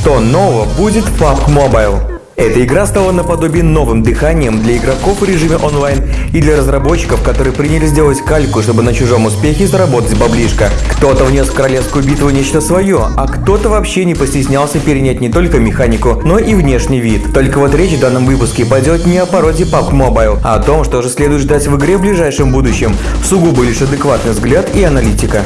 Что нового будет в PUBG Mobile? Эта игра стала наподобие новым дыханием для игроков в режиме онлайн и для разработчиков, которые приняли сделать кальку, чтобы на чужом успехе заработать баблишко. Кто-то внес в королевскую битву нечто свое, а кто-то вообще не постеснялся перенять не только механику, но и внешний вид. Только вот речь в данном выпуске пойдет не о породе PUBG Mobile, а о том, что же следует ждать в игре в ближайшем будущем. Сугубо лишь адекватный взгляд и аналитика.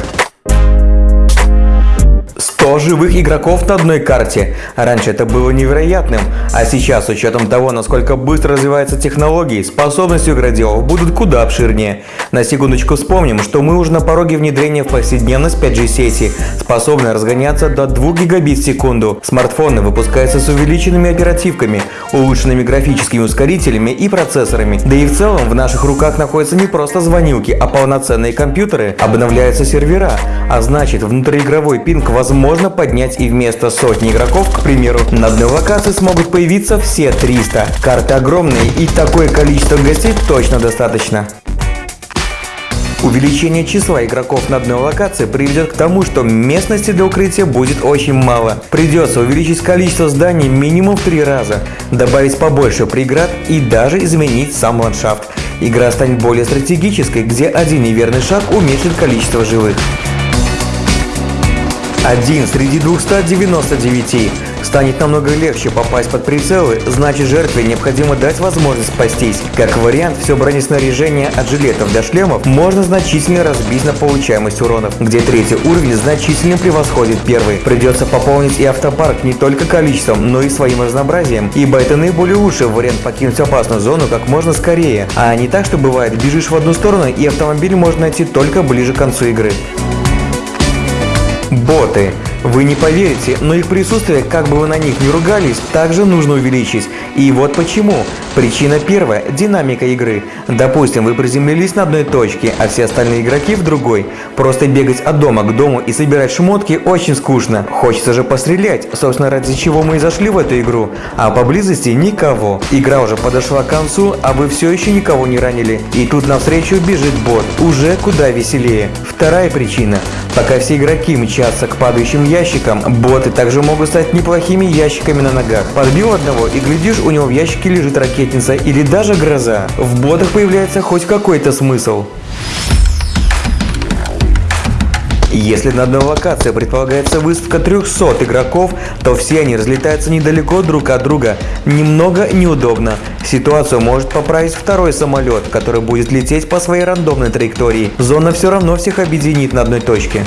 100 живых игроков на одной карте. Раньше это было невероятным, а сейчас с учетом того, насколько быстро развиваются технологии, способности игроделов будут куда обширнее. На секундочку вспомним, что мы уже на пороге внедрения в повседневность 5G сети, способны разгоняться до 2 гигабит в секунду. Смартфоны выпускаются с увеличенными оперативками, улучшенными графическими ускорителями и процессорами. Да и в целом в наших руках находятся не просто звонилки, а полноценные компьютеры, обновляются сервера, а значит внутриигровой пинг возможно можно поднять и вместо сотни игроков, к примеру, на одной локации смогут появиться все 300. Карты огромные и такое количество гостей точно достаточно. Увеличение числа игроков на одной локации приведет к тому, что местности для укрытия будет очень мало. Придется увеличить количество зданий минимум в три раза, добавить побольше преград и даже изменить сам ландшафт. Игра станет более стратегической, где один неверный шаг уменьшит количество живых. Один среди 299. Станет намного легче попасть под прицелы, значит жертве необходимо дать возможность спастись. Как вариант, все бронеснаряжение от жилетов до шлемов можно значительно разбить на получаемость уронов, где третий уровень значительно превосходит первый. Придется пополнить и автопарк не только количеством, но и своим разнообразием, ибо это наиболее лучший вариант покинуть опасную зону как можно скорее, а не так, что бывает, бежишь в одну сторону и автомобиль можно найти только ближе к концу игры. Боты. Вы не поверите, но их присутствие, как бы вы на них не ругались, также нужно увеличить. И вот почему. Причина первая – динамика игры. Допустим, вы приземлились на одной точке, а все остальные игроки в другой. Просто бегать от дома к дому и собирать шмотки очень скучно. Хочется же пострелять, собственно ради чего мы и зашли в эту игру. А поблизости никого. Игра уже подошла к концу, а вы все еще никого не ранили. И тут навстречу бежит бот. Уже куда веселее. Вторая причина. Пока все игроки мчатся к падающим ящикам, боты также могут стать неплохими ящиками на ногах. Подбил одного и глядишь, у него в ящике лежит ракетница или даже гроза. В ботах появляется хоть какой-то смысл. Если на одной локации предполагается выставка 300 игроков, то все они разлетаются недалеко друг от друга. Немного неудобно. Ситуацию может поправить второй самолет, который будет лететь по своей рандомной траектории. Зона все равно всех объединит на одной точке.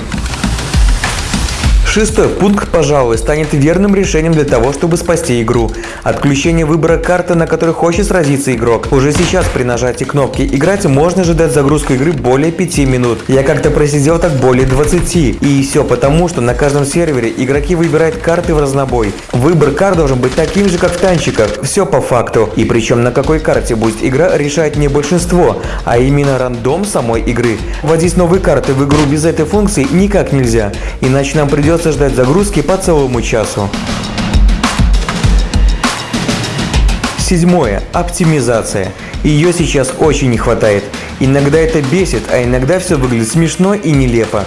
Шестой пункт, пожалуй, станет верным решением для того, чтобы спасти игру. Отключение выбора карты, на которой хочет сразиться игрок. Уже сейчас при нажатии кнопки «Играть» можно ожидать загрузку игры более 5 минут. Я как-то просидел так более 20. И все потому, что на каждом сервере игроки выбирают карты в разнобой. Выбор карт должен быть таким же, как в танчиках. Все по факту. И причем на какой карте будет игра решает не большинство, а именно рандом самой игры. Вводить новые карты в игру без этой функции никак нельзя. Иначе нам придется придется ждать загрузки по целому часу. Седьмое. Оптимизация. Ее сейчас очень не хватает. Иногда это бесит, а иногда все выглядит смешно и нелепо.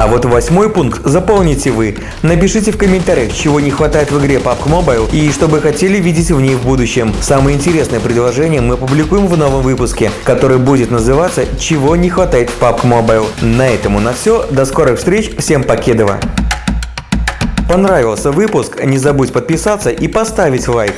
А вот восьмой пункт заполните вы. Напишите в комментариях, чего не хватает в игре PUBG Mobile и что бы хотели видеть в ней в будущем. Самые интересные предложения мы публикуем в новом выпуске, который будет называться «Чего не хватает в PUBG Mobile». На этом у нас все. До скорых встреч. Всем покедова. Понравился выпуск? Не забудь подписаться и поставить лайк.